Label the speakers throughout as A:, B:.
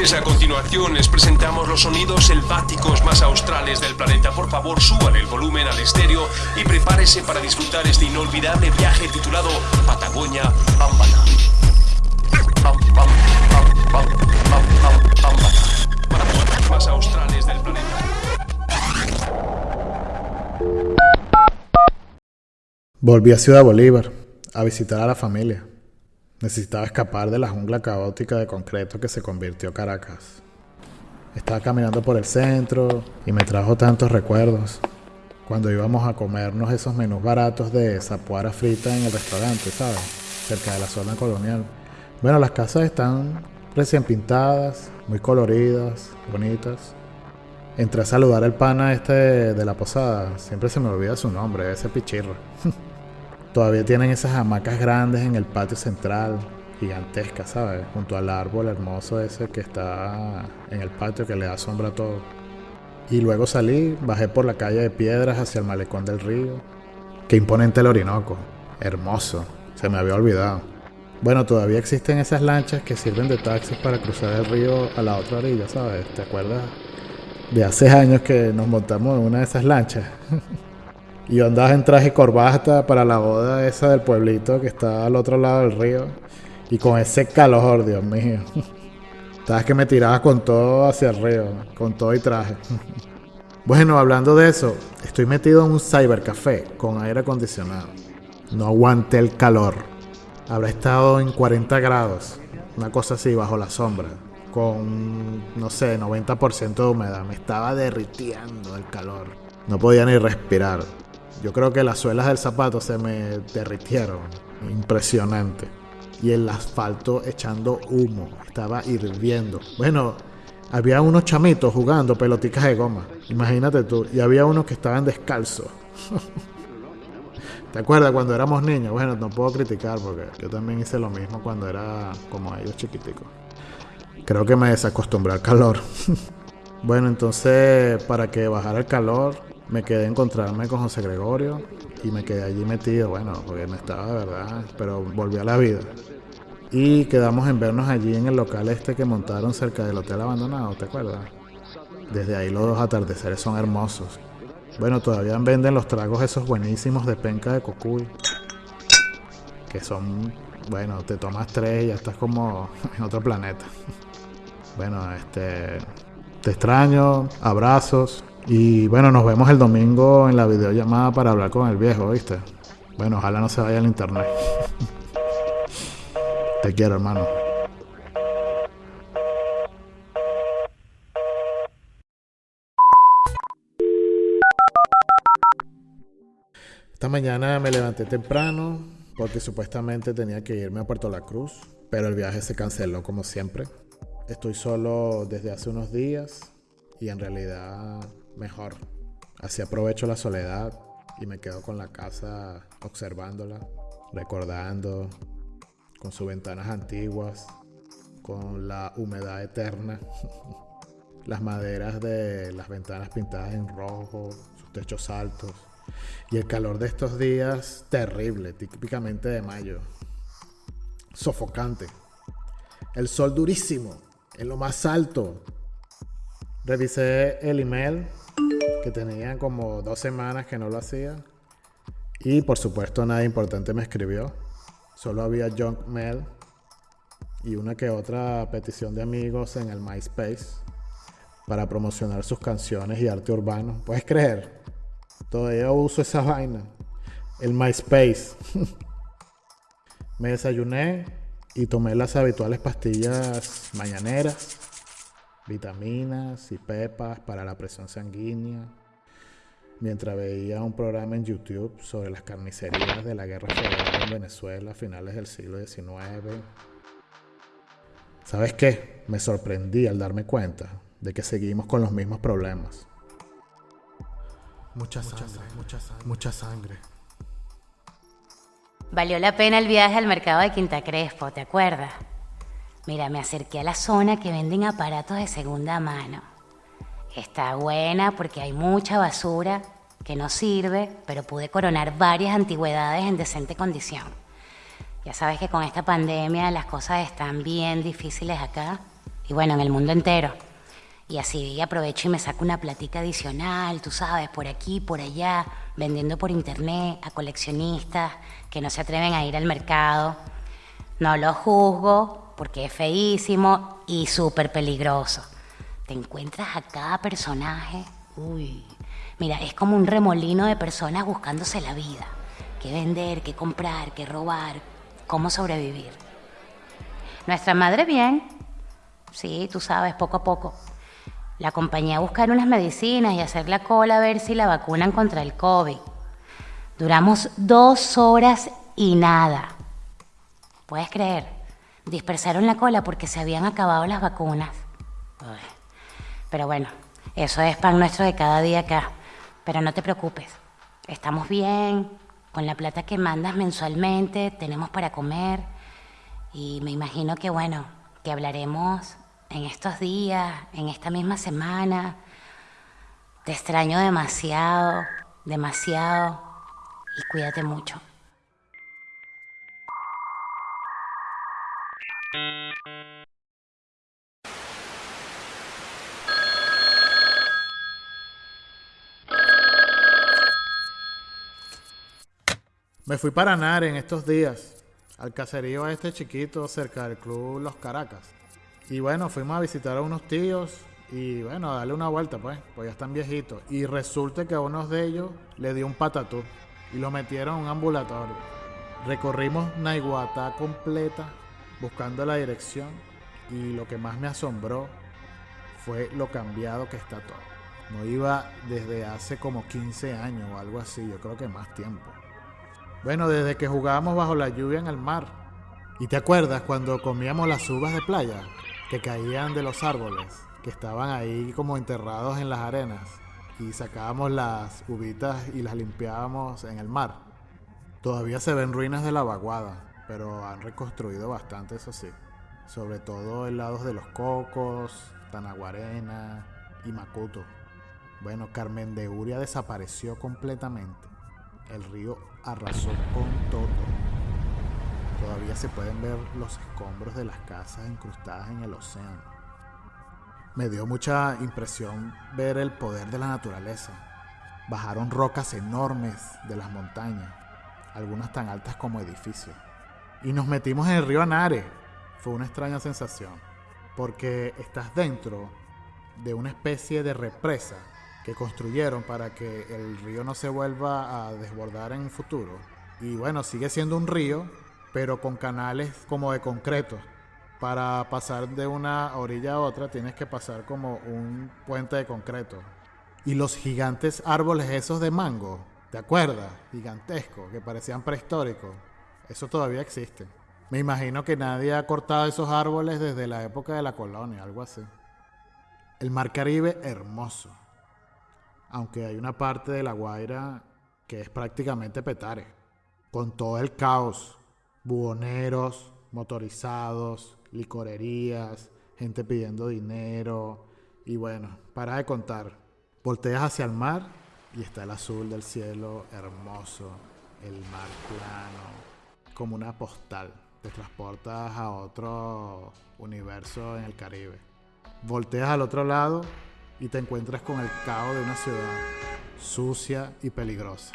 A: noches, a continuación les presentamos los sonidos selváticos más australes del planeta. Por favor, suban el volumen al estéreo y prepárese para disfrutar este inolvidable viaje titulado Patagonia Ambana. Más australes del planeta.
B: Volví a Ciudad Bolívar a visitar a la familia. Necesitaba escapar de la jungla caótica de concreto que se convirtió Caracas. Estaba caminando por el centro y me trajo tantos recuerdos. Cuando íbamos a comernos esos menús baratos de zapuara frita en el restaurante, ¿sabes? Cerca de la zona colonial. Bueno, las casas están recién pintadas, muy coloridas, bonitas. Entré a saludar al pana este de la posada. Siempre se me olvida su nombre, ese pichirro. Todavía tienen esas hamacas grandes en el patio central, gigantescas, ¿sabes? Junto al árbol hermoso ese que está en el patio que le da sombra a todo. Y luego salí, bajé por la calle de piedras hacia el malecón del río. Qué imponente el Orinoco. Hermoso. Se me había olvidado. Bueno, todavía existen esas lanchas que sirven de taxis para cruzar el río a la otra orilla, ¿sabes? ¿Te acuerdas? De hace años que nos montamos en una de esas lanchas. Y yo andaba en traje y corbata para la boda esa del pueblito que está al otro lado del río. Y con ese calor, Dios mío. Sabes que me tiraba con todo hacia el río, con todo y traje. Bueno, hablando de eso, estoy metido en un cybercafé con aire acondicionado. No aguanté el calor. Habrá estado en 40 grados, una cosa así, bajo la sombra, con, no sé, 90% de humedad. Me estaba derritiendo el calor. No podía ni respirar. Yo creo que las suelas del zapato se me derritieron. Impresionante. Y el asfalto echando humo. Estaba hirviendo. Bueno, había unos chamitos jugando peloticas de goma. Imagínate tú. Y había unos que estaban descalzos. ¿Te acuerdas cuando éramos niños? Bueno, no puedo criticar porque yo también hice lo mismo cuando era como ellos chiquiticos. Creo que me desacostumbré al calor. bueno, entonces para que bajara el calor, me quedé a encontrarme con José Gregorio y me quedé allí metido, bueno, porque no estaba de verdad, pero volví a la vida. Y quedamos en vernos allí en el local este que montaron cerca del hotel abandonado, ¿te acuerdas? Desde ahí los atardeceres son hermosos. Bueno, todavía venden los tragos esos buenísimos de penca de cocuy. Que son, bueno, te tomas tres y ya estás como en otro planeta. Bueno, este, te extraño, abrazos, y bueno, nos vemos el domingo en la videollamada para hablar con el viejo, ¿viste? Bueno, ojalá no se vaya al internet. Te quiero, hermano. Esta mañana me levanté temprano porque supuestamente tenía que irme a Puerto La Cruz, pero el viaje se canceló como siempre. Estoy solo desde hace unos días y en realidad mejor. Así aprovecho la soledad y me quedo con la casa observándola, recordando, con sus ventanas antiguas, con la humedad eterna, las maderas de las ventanas pintadas en rojo, sus techos altos y el calor de estos días terrible, típicamente de mayo, sofocante. El sol durísimo, en lo más alto. Revisé el email que tenían como dos semanas que no lo hacía. Y por supuesto nada importante me escribió. Solo había junk mail y una que otra petición de amigos en el MySpace para promocionar sus canciones y arte urbano. ¿Puedes creer? Todavía uso esa vaina. El MySpace. me desayuné y tomé las habituales pastillas mañaneras vitaminas y pepas para la presión sanguínea, mientras veía un programa en YouTube sobre las carnicerías de la guerra federal en Venezuela a finales del siglo XIX. ¿Sabes qué? Me sorprendí al darme cuenta de que seguimos con los mismos problemas.
C: Mucha sangre, mucha sangre, mucha sangre.
D: Valió la pena el viaje al mercado de Quinta Crespo, ¿te acuerdas? Mira, me acerqué a la zona que venden aparatos de segunda mano. Está buena porque hay mucha basura que no sirve, pero pude coronar varias antigüedades en decente condición. Ya sabes que con esta pandemia las cosas están bien difíciles acá. y bueno, en el mundo entero. Y así aprovecho y me saco una platica adicional, tú sabes, por aquí, por allá, vendiendo por internet a coleccionistas que no se atreven a ir al mercado. No lo juzgo porque es feísimo y súper peligroso. Te encuentras a cada personaje, uy, mira, es como un remolino de personas buscándose la vida. Qué vender, qué comprar, qué robar, cómo sobrevivir. Nuestra madre bien, sí, tú sabes, poco a poco. La acompañé a buscar unas medicinas y hacer la cola a ver si la vacunan contra el COVID. Duramos dos horas y nada. ¿Puedes creer? Dispersaron la cola porque se habían acabado las vacunas. Pero bueno, eso es pan nuestro de cada día acá. Pero no te preocupes, estamos bien, con la plata que mandas mensualmente, tenemos para comer. Y me imagino que bueno, que hablaremos en estos días, en esta misma semana. Te extraño demasiado, demasiado y cuídate mucho.
B: Me fui para Nare en estos días, al caserío este chiquito cerca del club Los Caracas. Y bueno, fuimos a visitar a unos tíos y bueno, a darle una vuelta pues, pues ya están viejitos. Y resulta que a uno de ellos le dio un patatú y lo metieron en un ambulatorio. Recorrimos Naiguatá completa buscando la dirección y lo que más me asombró fue lo cambiado que está todo. No iba desde hace como 15 años o algo así, yo creo que más tiempo. Bueno, desde que jugábamos bajo la lluvia en el mar. ¿Y te acuerdas cuando comíamos las uvas de playa? que caían de los árboles, que estaban ahí como enterrados en las arenas, y sacábamos las uvitas y las limpiábamos en el mar. Todavía se ven ruinas de la vaguada, pero han reconstruido bastante, eso sí. Sobre todo en lados de los Cocos, Tanaguarena y Macuto. Bueno, Carmen de Uria desapareció completamente. El río arrasó con todo. Todavía se pueden ver los escombros de las casas incrustadas en el océano. Me dio mucha impresión ver el poder de la naturaleza. Bajaron rocas enormes de las montañas, algunas tan altas como edificios. Y nos metimos en el río Anare. Fue una extraña sensación, porque estás dentro de una especie de represa que construyeron para que el río no se vuelva a desbordar en el futuro. Y bueno, sigue siendo un río, pero con canales como de concreto. Para pasar de una orilla a otra tienes que pasar como un puente de concreto. Y los gigantes árboles esos de mango, ¿te acuerdas? Gigantescos, que parecían prehistóricos. Eso todavía existe. Me imagino que nadie ha cortado esos árboles desde la época de la colonia, algo así. El mar Caribe hermoso. Aunque hay una parte de la Guaira que es prácticamente petare. Con todo el caos, buhoneros, motorizados, licorerías, gente pidiendo dinero y bueno, para de contar. Volteas hacia el mar y está el azul del cielo hermoso, el mar plano, como una postal. Te transportas a otro universo en el Caribe. Volteas al otro lado y te encuentras con el caos de una ciudad sucia y peligrosa.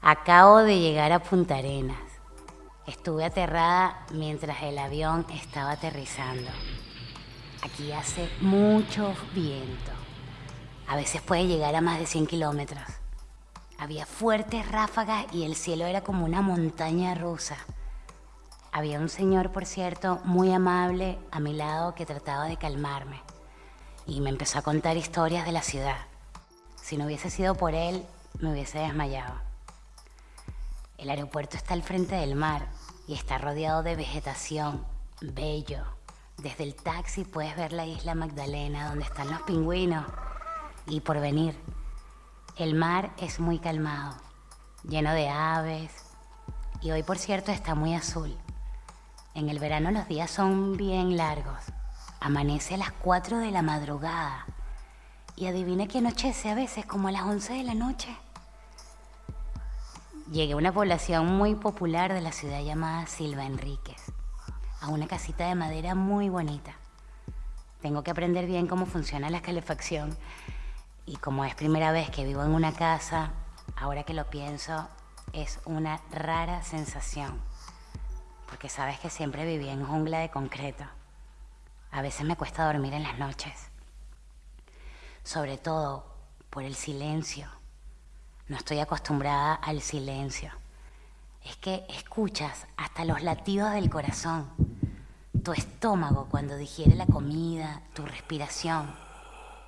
D: Acabo de llegar a Punta Arenas. Estuve aterrada mientras el avión estaba aterrizando. Aquí hace mucho viento. A veces puede llegar a más de 100 kilómetros. Había fuertes ráfagas y el cielo era como una montaña rusa. Había un señor, por cierto, muy amable a mi lado que trataba de calmarme. Y me empezó a contar historias de la ciudad. Si no hubiese sido por él, me hubiese desmayado. El aeropuerto está al frente del mar y está rodeado de vegetación, bello. Desde el taxi puedes ver la isla Magdalena donde están los pingüinos y por venir. El mar es muy calmado, lleno de aves y hoy por cierto está muy azul. En el verano los días son bien largos. Amanece a las 4 de la madrugada Y adivina que anochece a veces, como a las 11 de la noche. Llegué a una población muy popular de la ciudad llamada Silva Enríquez, a una casita de madera muy bonita. Tengo que aprender bien cómo funciona la calefacción y como es primera vez que vivo en una casa, ahora que lo pienso, es una rara sensación, porque sabes que siempre viví en jungla de concreto. A veces me cuesta dormir en las noches, sobre todo por el silencio. No estoy acostumbrada al silencio. Es que escuchas hasta los latidos del corazón, tu estómago cuando digiere la comida, tu respiración,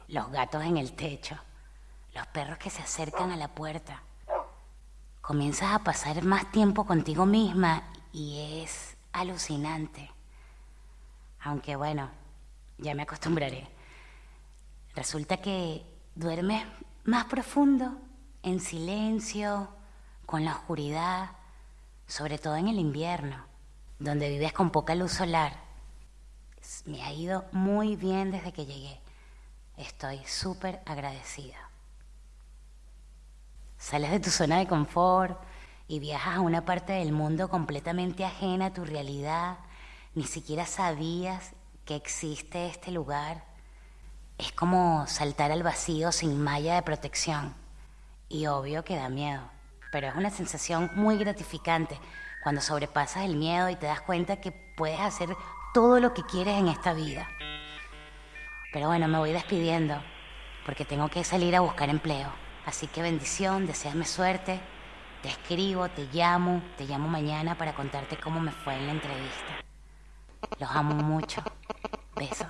D: los gatos en el techo, los perros que se acercan a la puerta comienzas a pasar más tiempo contigo misma y es alucinante. Aunque bueno, ya me acostumbraré. Resulta que duermes más profundo, en silencio, con la oscuridad, sobre todo en el invierno, donde vives con poca luz solar. Me ha ido muy bien desde que llegué. Estoy súper agradecida. Sales de tu zona de confort y viajas a una parte del mundo completamente ajena a tu realidad. Ni siquiera sabías que existe este lugar. Es como saltar al vacío sin malla de protección. Y obvio que da miedo, pero es una sensación muy gratificante cuando sobrepasas el miedo y te das cuenta que puedes hacer todo lo que quieres en esta vida. Pero bueno, me voy despidiendo porque tengo que salir a buscar empleo. Así que bendición, deseame suerte. Te escribo, te llamo, te llamo mañana para contarte cómo me fue en la entrevista. Los amo mucho. Besos.